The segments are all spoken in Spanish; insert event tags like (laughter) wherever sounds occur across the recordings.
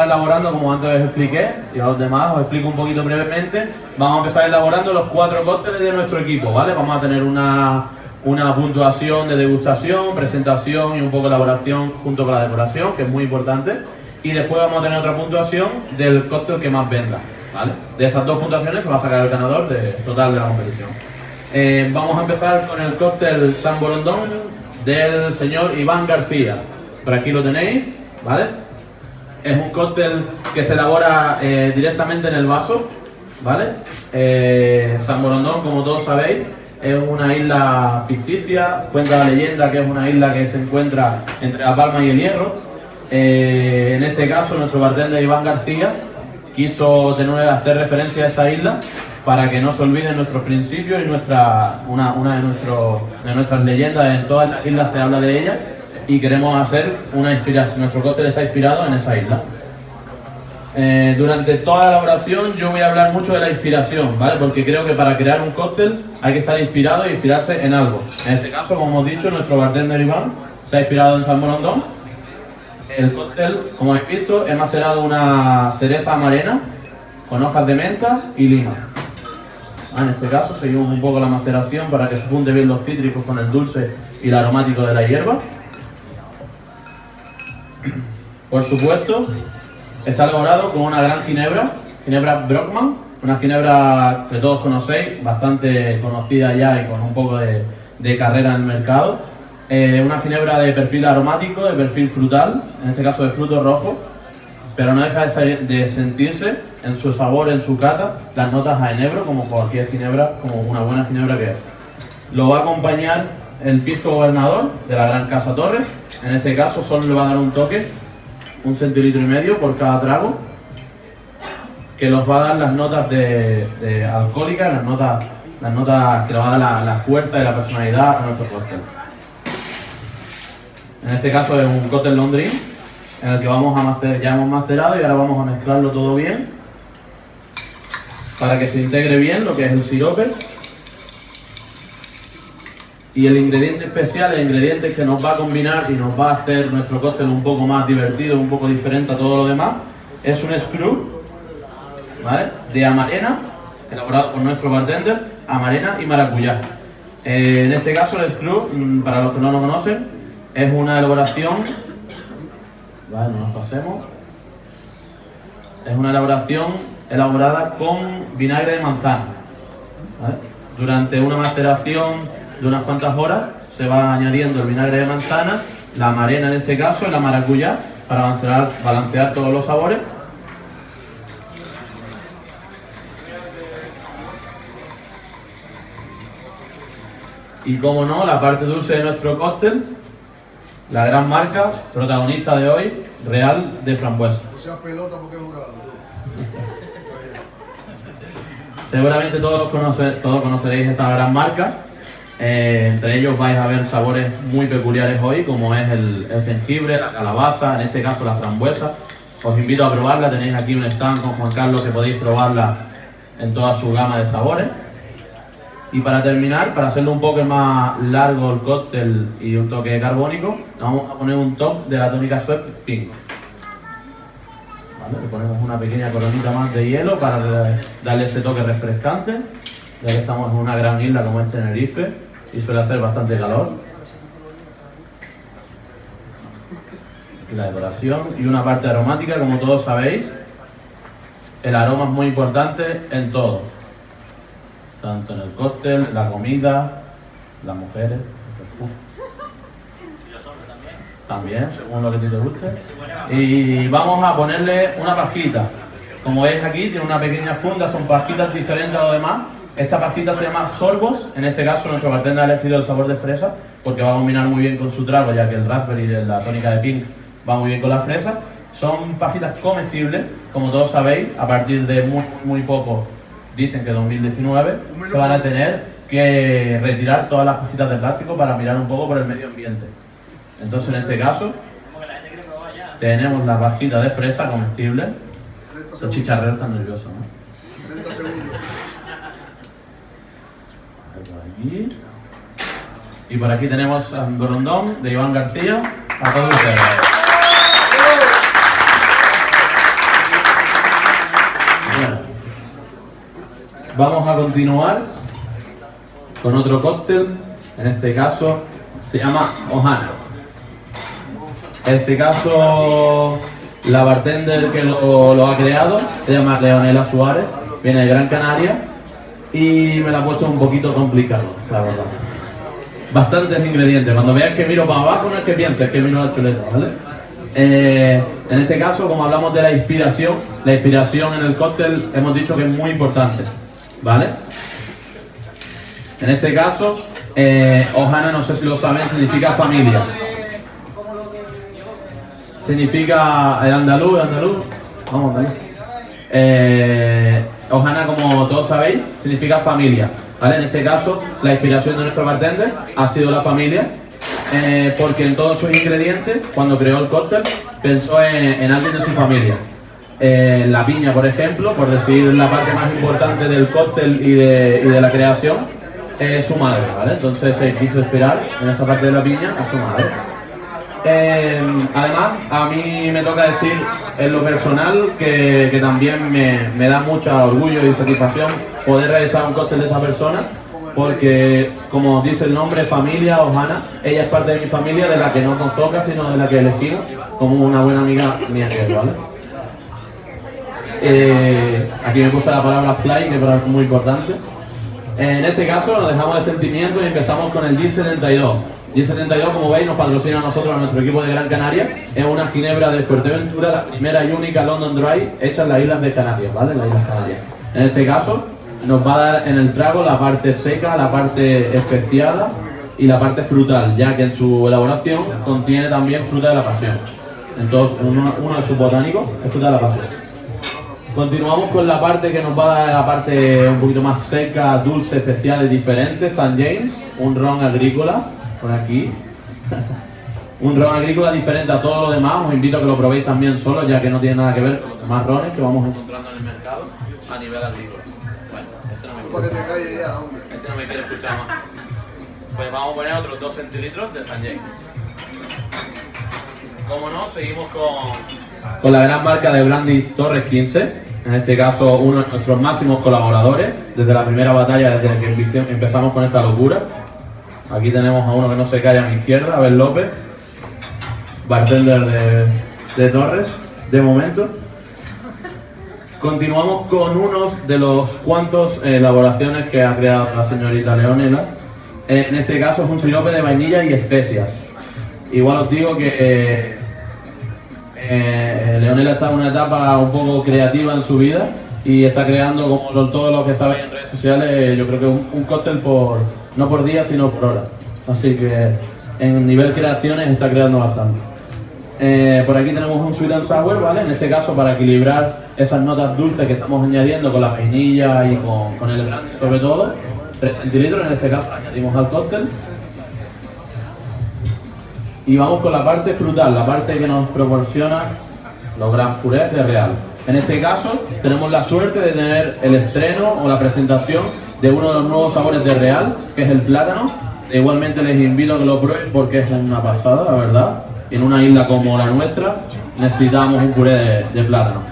empezar elaborando, como antes os expliqué, y a los demás os explico un poquito brevemente. Vamos a empezar elaborando los cuatro cócteles de nuestro equipo, ¿vale? Vamos a tener una, una puntuación de degustación, presentación y un poco de elaboración junto con la decoración, que es muy importante. Y después vamos a tener otra puntuación del cóctel que más venda, ¿vale? De esas dos puntuaciones se va a sacar el ganador de, total de la competición. Eh, vamos a empezar con el cóctel San Borondón del señor Iván García. Por aquí lo tenéis, ¿vale? Es un cóctel que se elabora eh, directamente en el vaso, ¿vale? Eh, San Borondón, como todos sabéis, es una isla ficticia, cuenta la leyenda que es una isla que se encuentra entre La Palma y el Hierro. Eh, en este caso, nuestro bartender Iván García quiso tener, hacer referencia a esta isla para que no se olviden nuestros principios y nuestra, una, una de, de nuestras leyendas, en todas las islas se habla de ella y queremos hacer una inspiración, nuestro cóctel está inspirado en esa isla. Eh, durante toda la elaboración yo voy a hablar mucho de la inspiración, ¿vale? Porque creo que para crear un cóctel hay que estar inspirado y inspirarse en algo. En este caso, como hemos dicho, nuestro bartender Iván se ha inspirado en San Morondón. El cóctel, como habéis visto, he macerado una cereza amarena con hojas de menta y lima. Ah, en este caso seguimos un poco la maceración para que se junte bien los cítricos con el dulce y el aromático de la hierba. Por supuesto, está elaborado con una gran ginebra, ginebra Brockman, una ginebra que todos conocéis, bastante conocida ya y con un poco de, carrera en el mercado. Eh, una ginebra de perfil aromático, de perfil frutal, en este caso de fruto rojo, pero no deja de, sentirse en su sabor, en su cata, las notas a enebro, como cualquier ginebra, como una buena ginebra que es. Lo va a acompañar el pisco gobernador de la Gran Casa Torres, en este caso solo le va a dar un toque un centilitro y medio por cada trago, que nos va a dar las notas de, alcohólicas, las notas, las notas que le va a dar la, fuerza y la personalidad a nuestro cóctel. En este caso es un cóctel Londres en el que vamos a macer, ya hemos macerado y ahora vamos a mezclarlo todo bien para que se integre bien lo que es el sirope y el ingrediente especial, el ingrediente que nos va a combinar y nos va a hacer nuestro cóctel un poco más divertido, un poco diferente a todo lo demás, es un screw de amarena, elaborado por nuestro bartender, amarena y maracuyá. Eh, en este caso el screw, mm, para los que no lo conocen, es una elaboración, vale, no nos pasemos, es una elaboración elaborada con vinagre de manzana. Durante una maceración de unas cuantas horas se va añadiendo el vinagre de manzana, la marena en este caso y la maracuyá para balancear, balancear todos los sabores. Y como no, la parte dulce de nuestro cóctel, la gran marca, protagonista de hoy, Real de Frambuesa. pelota porque Seguramente todos, todos conoceréis esta gran marca eh, entre ellos vais a ver sabores muy peculiares hoy, como es el, jengibre, la calabaza, en este caso la frambuesa. Os invito a probarla, tenéis aquí un stand con Juan Carlos que podéis probarla en toda su gama de sabores. Y para terminar, para hacerlo un poco más largo el cóctel y un toque carbónico, vamos a poner un top de la tónica Sweat Pink. Le ponemos una pequeña coronita más de hielo para darle ese toque refrescante, ya que estamos en una gran isla como es Tenerife y suele hacer bastante calor. La decoración y una parte aromática, como todos sabéis. El aroma es muy importante en todo. Tanto en el cóctel, la comida, las mujeres. También, según lo que te guste. Y vamos a ponerle una pajita. Como veis aquí, tiene una pequeña funda, son pajitas diferentes a lo demás esta pastita se llama sorbos, en este caso nuestro bartender ha elegido el sabor de fresa porque va a combinar muy bien con su trago ya que el raspberry y la tónica de pink va muy bien con la fresa. Son pajitas comestibles, como todos sabéis, a partir de muy, muy poco, dicen que 2019, se van a tener que retirar todas las pajitas de plástico para mirar un poco por el medio ambiente. Entonces en este caso tenemos la pajita de fresa comestible. Los chicharreros están nerviosos, ¿no? Y por aquí tenemos a Gorondón de Iván García. A todos ustedes. Vamos a continuar con otro cóctel. En este caso se llama Ohana. En este caso, la bartender que lo, lo ha creado se llama Leonela Suárez, viene de Gran Canaria y me la ha puesto un poquito complicado, la verdad. Bastantes ingredientes. Cuando veas que miro para abajo, no es que pienses que miro la chuleta, ¿vale? Eh, en este caso, como hablamos de la inspiración, la inspiración en el cóctel hemos dicho que es muy importante, ¿vale? En este caso, eh, Ohana, no sé si lo saben, significa familia. Significa el andaluz, andaluz. Vamos, andaluz. Eh, Ohana, como todos sabéis, significa familia. ¿vale? En este caso, la inspiración de nuestro bartender ha sido la familia, eh, porque en todos sus ingredientes, cuando creó el cóctel, pensó en, alguien de su familia. Eh, la piña, por ejemplo, por decir la parte más importante del cóctel y de, y de la creación, es su madre, ¿vale? Entonces se quiso esperar en esa parte de la piña a su madre. Eh, además, a mí me toca decir en lo personal que, también me, da mucho orgullo y satisfacción poder realizar un cóctel de esta persona porque, como dice el nombre, familia Ojana, ella es parte de mi familia, de la que no nos sino de la que elegimos como una buena amiga mía, ¿vale? Eh, aquí me puse la palabra fly, que es muy importante. En este caso nos dejamos de sentimientos y empezamos con el DIN 72. Y el 72, como veis, nos patrocina a nosotros, a nuestro equipo de Gran Canaria. Es una ginebra de Fuerteventura, la primera y única London Dry hecha en las Islas de Canarias, ¿vale? En las Islas Canarias. En este caso, nos va a dar en el trago la parte seca, la parte especiada y la parte frutal, ya que en su elaboración contiene también fruta de la pasión. Entonces, uno, uno de sus botánicos es fruta de la pasión. Continuamos con la parte que nos va a dar la parte un poquito más seca, dulce, especial y diferente. San James, un ron agrícola, por aquí. (laughs) un ron agrícola diferente a todo lo demás, os invito a que lo probéis también solo, ya que no tiene nada que ver con los demás rones que vamos encontrando en el mercado a nivel agrícola. Bueno, este no me, este no me quiere escuchar más. Pues vamos a poner otros 2 centilitros de San James. Como no, seguimos con, con la gran marca de Brandy Torres 15. En este caso, uno de nuestros máximos colaboradores desde la primera batalla, desde que empezamos con esta locura. Aquí tenemos a uno que no se calla a mi izquierda, Abel López, bartender de, Torres, de momento. Continuamos con unos de los cuantos elaboraciones que ha creado la señorita Leonela. En este caso es un sirope de vainilla y especias. Igual os digo que eh, eh, Leonela está en una etapa un poco creativa en su vida y está creando, como todos los que saben en redes sociales, yo creo que un, cóctel por, no por día, sino por hora. Así que en nivel creaciones está creando bastante. Eh, por aquí tenemos un sweet and sour, ¿vale? En este caso para equilibrar esas notas dulces que estamos añadiendo con la vainilla y con, el brandy sobre todo. 3 centilitros, en este caso añadimos al cóctel. Y vamos con la parte frutal, la parte que nos proporciona los gran purés de Real. En este caso tenemos la suerte de tener el estreno o la presentación de uno de los nuevos sabores de Real, que es el plátano. Igualmente les invito a que lo prueben porque es una pasada, la verdad. En una isla como la nuestra necesitamos un puré de, plátano.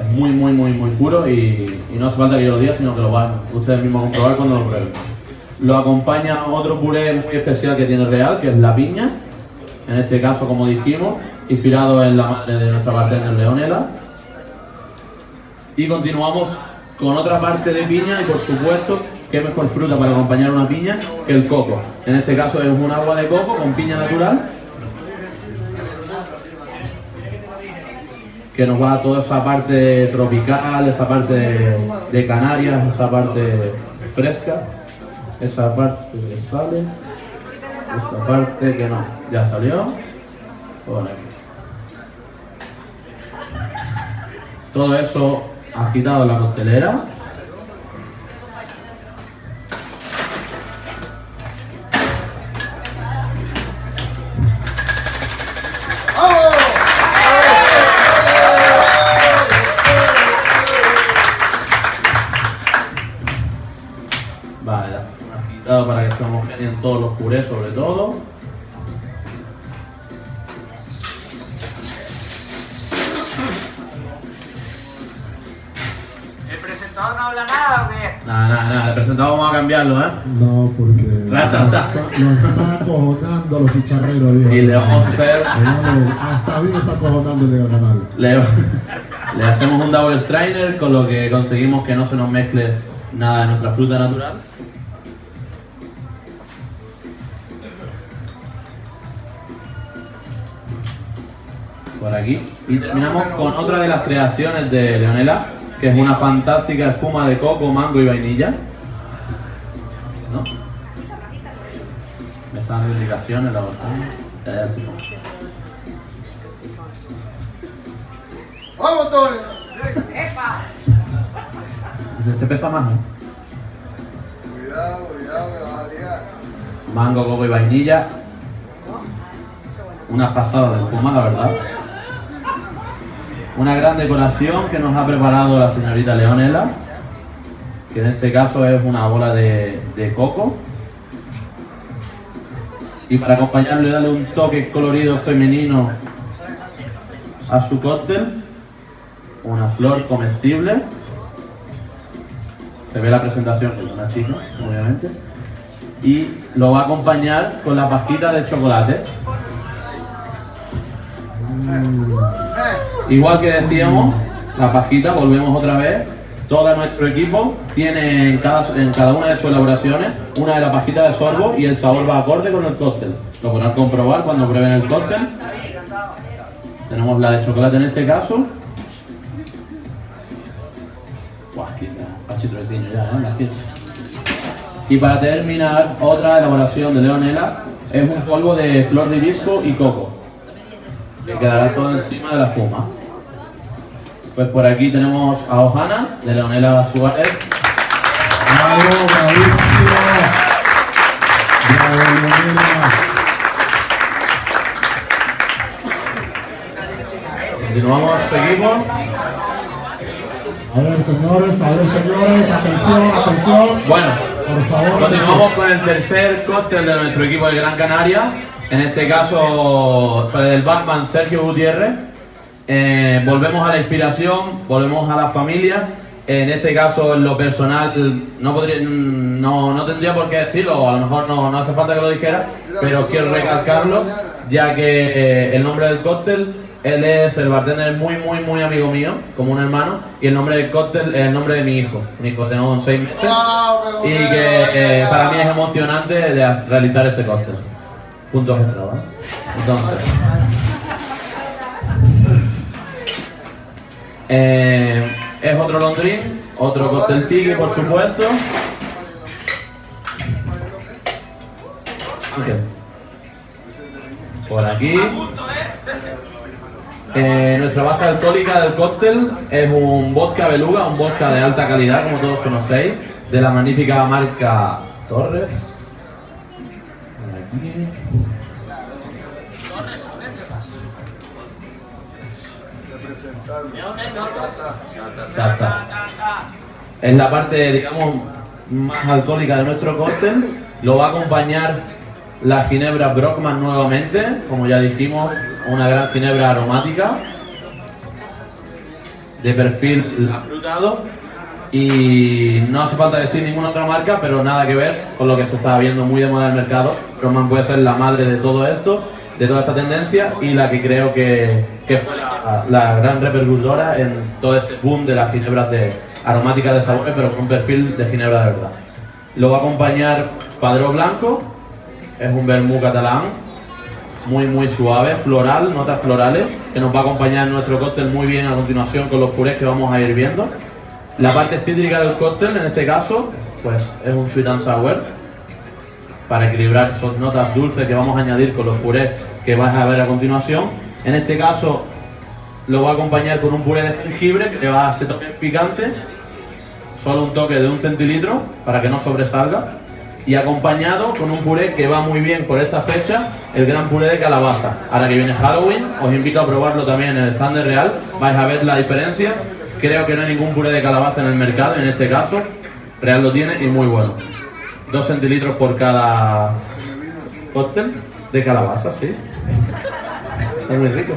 Es muy, muy, muy, muy puro y, no hace falta que yo lo diga, sino que lo van ustedes mismos a comprobar cuando lo prueben. Lo acompaña otro puré muy especial que tiene Real, que es la piña. En este caso, como dijimos, inspirado en la madre de nuestra bartender Leonela. Y continuamos con otra parte de piña y por supuesto qué mejor fruta para acompañar una piña que el coco. En este caso es un agua de coco con piña natural que nos va a toda esa parte tropical, esa parte de, Canarias, esa parte fresca, esa parte que sale, esa parte que no, ya salió, Todo eso agitado la costelera. Vale, agitado para que se homogeneen todos los purés sobre todo. Nada? Nada, nada, el presentado vamos a cambiarlo, ¿eh? No, porque nos está, nos está acojonando los chicharreros, dijo. Y le vamos a hacer, Hasta a mí me está acojonando el canal. le, (laughs) le hacemos un double strainer con lo que conseguimos que no se nos mezcle nada de nuestra fruta natural. Por aquí. Y terminamos con otra de las creaciones de Leonela, que es una fantástica espuma de coco, mango y vainilla. ¿No? Me están dando indicaciones la botella. Ya, ya, sí. ¡Vamos, Antonio! Este pesa más, ¿no? Cuidado, cuidado, me vas a liar. Mango, coco y vainilla. Una pasada de espuma, la verdad. Una gran decoración que nos ha preparado la señorita Leonela, que en este caso es una bola de, de coco. Y para acompañarlo y darle un toque colorido femenino a su cóctel, una flor comestible. Se ve la presentación, que es una chica, obviamente. Y lo va a acompañar con la pajita de chocolate. Igual que decíamos, la pajita, volvemos otra vez. Todo nuestro equipo tiene en cada, en cada una de sus elaboraciones una de la pajita de sorbo y el sabor va acorde con el cóctel. Lo podrán comprobar cuando prueben el cóctel. Tenemos la de chocolate en este caso. ¿eh? Las 15. Y para terminar, otra elaboración de Leonela es un polvo de flor de hibisco y coco. Que quedará todo encima de la espuma. Pues por aquí tenemos a Ojana, de Leonela Suárez. ¡Bravo, bravísimo! ¡Bravo, Leonela! Continuamos, seguimos. A ver, señores, a ver, señores, atención, atención. Bueno, Por favor, continuamos con el tercer cóctel de nuestro equipo de Gran Canaria. En este caso, con el Batman Sergio Gutiérrez. Eh, volvemos a la inspiración, volvemos a la familia. En este caso, en lo personal, no, podría, no, no tendría por qué decirlo, a lo mejor no, no hace falta que lo dijera, pero quiero recalcarlo, ya que eh, el nombre del cóctel, él es el bartender muy, muy, muy amigo mío, como un hermano, y el nombre del cóctel es el nombre de mi hijo. Mi hijo tengo seis meses, ¡Chao, y que eh, para mí es emocionante de realizar este cóctel. Puntos extra, ¿vale? Entonces. Eh, es otro londrín, otro cóctel tigre, por supuesto. Por aquí. Eh, nuestra base alcohólica del cóctel es un vodka beluga, un vodka de alta calidad, como todos conocéis, de la magnífica marca Torres. Ta, ta. Es la parte, digamos, más alcohólica de nuestro cóctel. Lo va a acompañar la ginebra Brockman nuevamente, como ya dijimos, una gran ginebra aromática de perfil afrutado y no hace falta decir ninguna otra marca, pero nada que ver con lo que se está viendo muy de moda en el mercado. Brockman puede ser la madre de todo esto, de toda esta tendencia y la que creo que, que fue la, gran repercutora en todo este boom de las ginebras de aromáticas de sabores, pero con un perfil de ginebra de verdad. Lo va a acompañar Padró Blanco, es un vermú catalán, muy muy suave, floral, notas florales, que nos va a acompañar nuestro cóctel muy bien a continuación con los purés que vamos a ir viendo. La parte cítrica del cóctel, en este caso, pues es un sweet and sour, para equilibrar esas notas dulces que vamos a añadir con los purés que vais a ver a continuación. En este caso, lo va a acompañar con un puré de jengibre que va a hacer toque picante, solo un toque de un centilitro para que no sobresalga y acompañado con un puré que va muy bien por esta fecha, el gran puré de calabaza. Ahora que viene Halloween, os invito a probarlo también en el stand de Real, vais a ver la diferencia. Creo que no hay ningún puré de calabaza en el mercado, en este caso, Real lo tiene y muy bueno. Dos centilitros por cada cóctel de calabaza, sí. Está muy rico.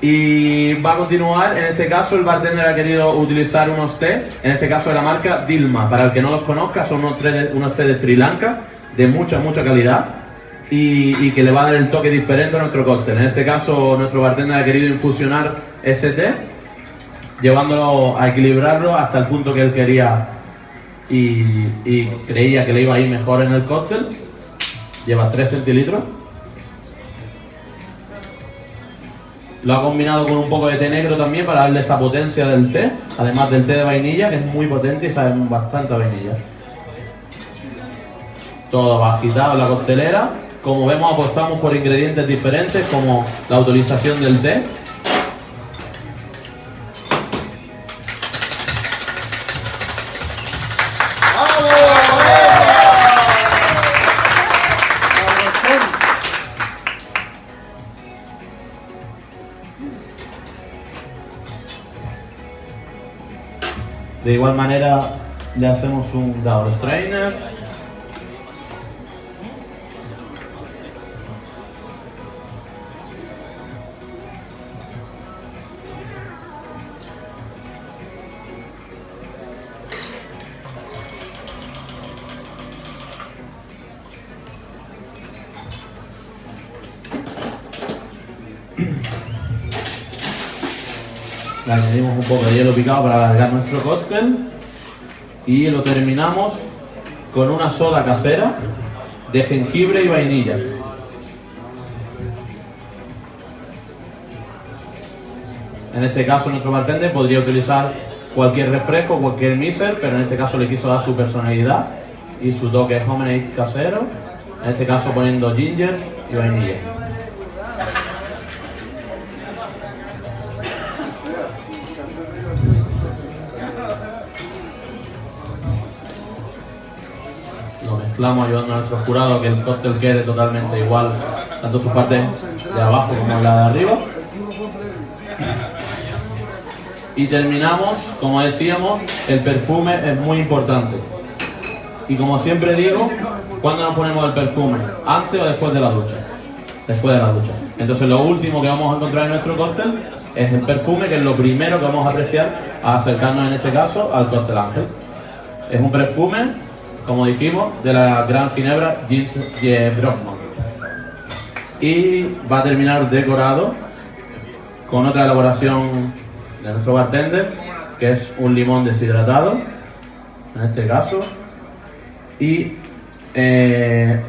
Y va a continuar, en este caso el bartender ha querido utilizar unos té, en este caso de la marca Dilma. Para el que no los conozca, son unos té de, unos té de Sri Lanka de mucha, mucha calidad y, y que le va a dar el toque diferente a nuestro cóctel. En este caso, nuestro bartender ha querido infusionar ese té, llevándolo a equilibrarlo hasta el punto que él quería y, creía que le iba a ir mejor en el cóctel. Lleva 3 centilitros. Lo ha combinado con un poco de té negro también para darle esa potencia del té, además del té de vainilla, que es muy potente y sabe bastante a vainilla. Todo va agitado en la costelera. Como vemos, apostamos por ingredientes diferentes, como la utilización del té. De igual manera, le hacemos un double strainer. Le añadimos un poco de hielo picado para alargar nuestro cóctel y lo terminamos con una soda casera de jengibre y vainilla. En este caso nuestro bartender podría utilizar cualquier refresco, cualquier miser, pero en este caso le quiso dar su personalidad y su toque homemade casero, en este caso poniendo ginger y vainilla. Mezclamos ayudando a nuestro jurado que el cóctel quede totalmente igual, tanto su parte de abajo como la de arriba. Y terminamos, como decíamos, el perfume es muy importante. Y como siempre digo, ¿cuándo nos ponemos el perfume? ¿Antes o después de la ducha? Después de la ducha. Entonces lo último que vamos a encontrar en nuestro cóctel es el perfume, que es lo primero que vamos a apreciar a acercarnos en este caso al cóctel ángel. Es un perfume como dijimos, de la Gran Ginebra Jeans Brockman. Y va a terminar decorado con otra elaboración de nuestro bartender, que es un limón deshidratado, en este caso, y eh,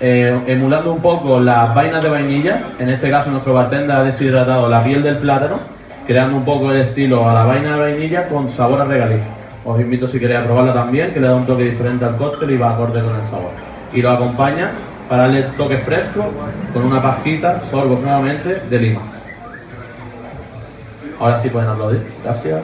eh, emulando un poco las vainas de vainilla, en este caso nuestro bartender ha deshidratado la piel del plátano, creando un poco el estilo a la vaina de vainilla con sabor a regalito. Os invito si queréis a probarla también, que le da un toque diferente al cóctel y va acorde con el sabor. Y lo acompaña para darle toque fresco con una pajita, sorbo nuevamente, de lima. Ahora sí pueden aplaudir. Gracias.